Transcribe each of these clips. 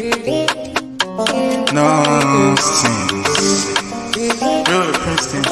No, nonsense. Real Princeton.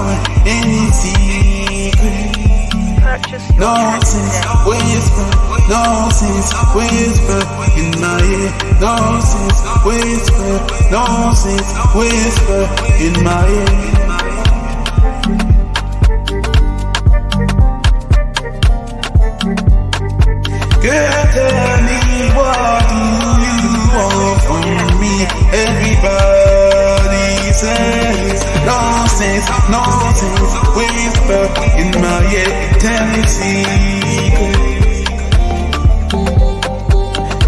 Find any secret. Nonsense, tracks whisper, nonsense, whisper in my ear. No Nonsense, whisper, no nonsense, whisper in my ear. Girl, tell nonsense, nonsense, whisper in my me secret.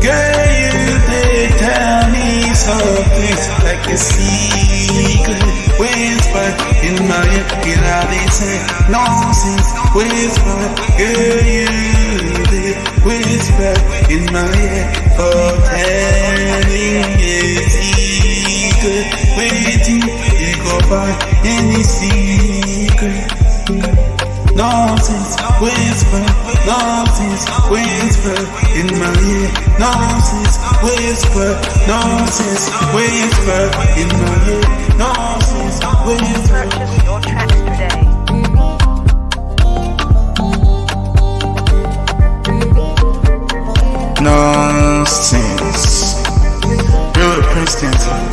Girl, you did tell me something like a secret. Whisper in my ear, get say nonsense. Whisper, girl, you did whisper in my ear oh, for find any secret. Nonsense, whisper, nonsense, whisper in my ear. Nonsense, whisper, nonsense, whisper in my ear. Nonsense, whisper. Purchase your tracks today. Nonsense. Real Princeton.